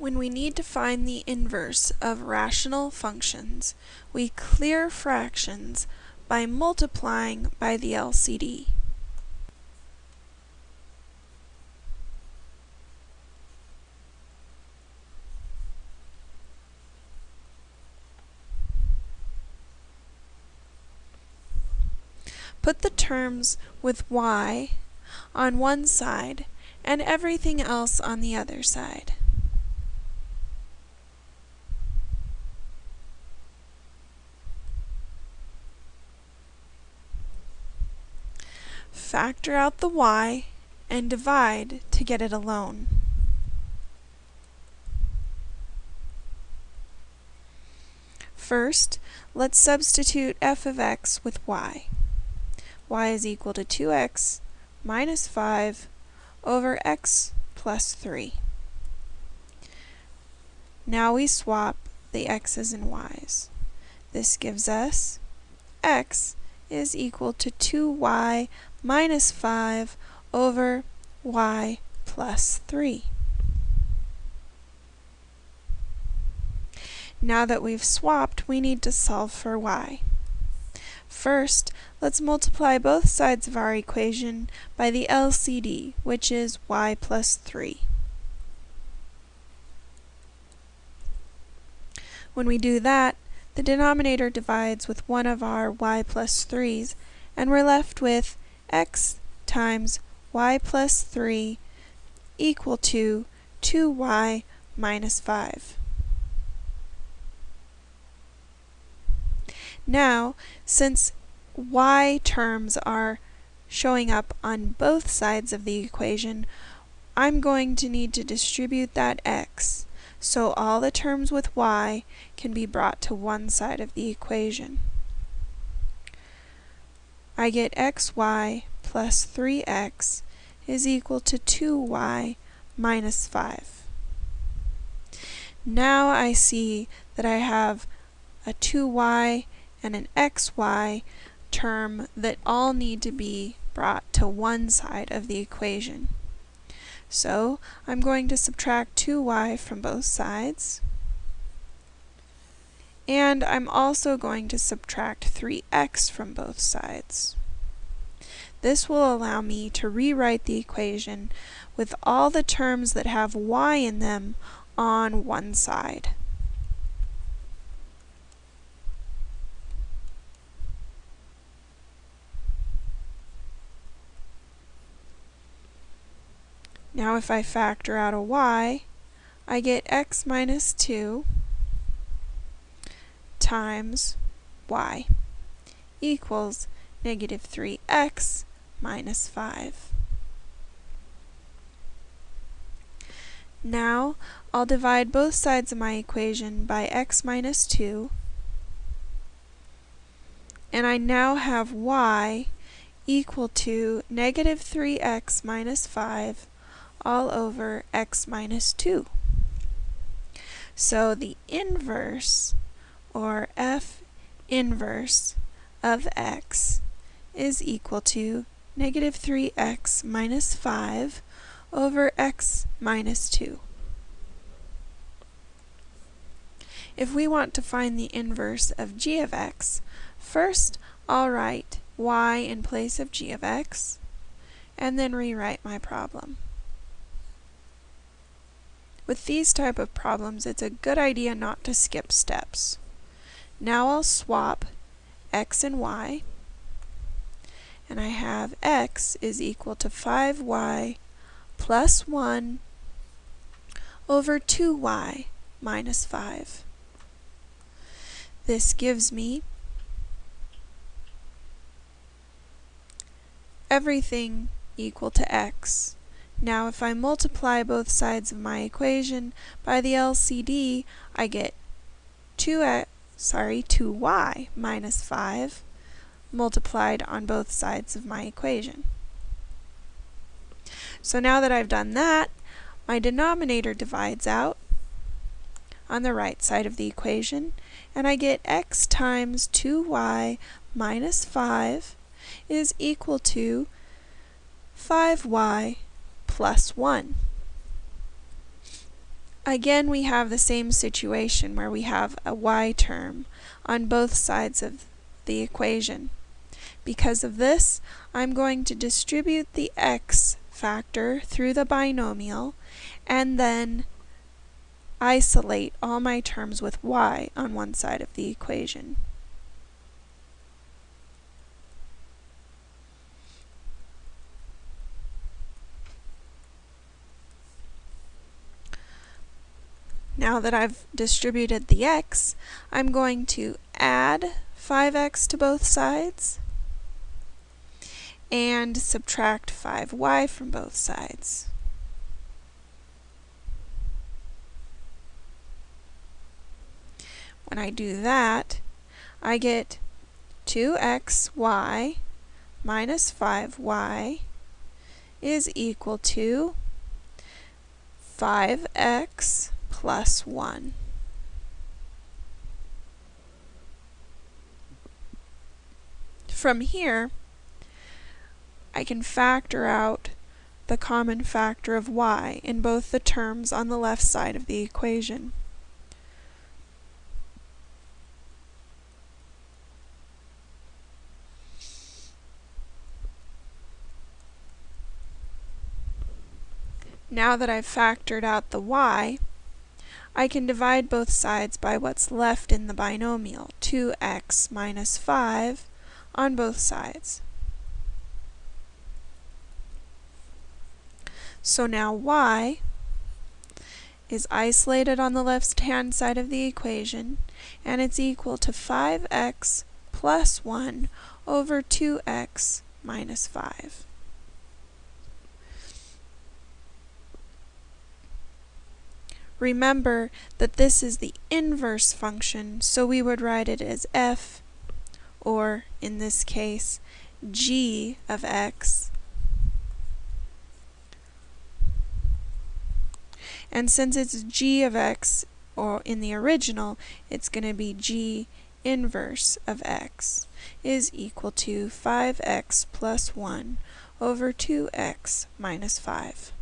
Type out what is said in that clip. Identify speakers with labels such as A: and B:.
A: When we need to find the inverse of rational functions, we clear fractions by multiplying by the LCD. Put the terms with y on one side and everything else on the other side. Factor out the y and divide to get it alone. First, let's substitute f of x with y. y is equal to 2x minus 5 over x plus 3. Now we swap the x's and y's. This gives us x is equal to 2y minus 5 over y plus 3. Now that we've swapped, we need to solve for y. First, let's multiply both sides of our equation by the LCD, which is y plus 3. When we do that, the denominator divides with one of our y plus 3's, and we're left with x times y plus 3 equal to 2y minus 5. Now, since y terms are showing up on both sides of the equation, I'm going to need to distribute that x. So all the terms with y can be brought to one side of the equation. I get xy plus 3x is equal to 2y minus 5. Now I see that I have a 2y and an xy term that all need to be brought to one side of the equation. So I'm going to subtract 2y from both sides. And I'm also going to subtract 3x from both sides. This will allow me to rewrite the equation with all the terms that have y in them on one side. Now if I factor out a y, I get x minus 2 times y equals negative 3x minus 5. Now I'll divide both sides of my equation by x minus 2 and I now have y equal to negative 3x minus 5 all over x minus 2. So the inverse, or f inverse, of x is equal to negative 3x minus 5 over x minus 2. If we want to find the inverse of g of x, first I'll write y in place of g of x, and then rewrite my problem. With these type of problems, it's a good idea not to skip steps. Now I'll swap x and y, and I have x is equal to 5y plus 1 over 2y minus 5. This gives me everything equal to x now if I multiply both sides of my equation by the LCD, I get 2x, sorry, 2y minus 5 multiplied on both sides of my equation. So now that I've done that, my denominator divides out on the right side of the equation, and I get x times 2y minus 5 is equal to 5y plus 1. Again, we have the same situation where we have a y term on both sides of the equation. Because of this, I'm going to distribute the x factor through the binomial and then isolate all my terms with y on one side of the equation. Now that I've distributed the x, I'm going to add 5x to both sides and subtract 5y from both sides. When I do that, I get 2xy minus 5y is equal to 5x plus 1. From here, I can factor out the common factor of y in both the terms on the left side of the equation. Now that I've factored out the y, I can divide both sides by what's left in the binomial, 2x minus 5 on both sides. So now y is isolated on the left-hand side of the equation, and it's equal to 5x plus 1 over 2x minus 5. Remember that this is the inverse function, so we would write it as f, or in this case, g of x. And since it's g of x, or in the original, it's going to be g inverse of x is equal to 5x plus 1 over 2x minus 5.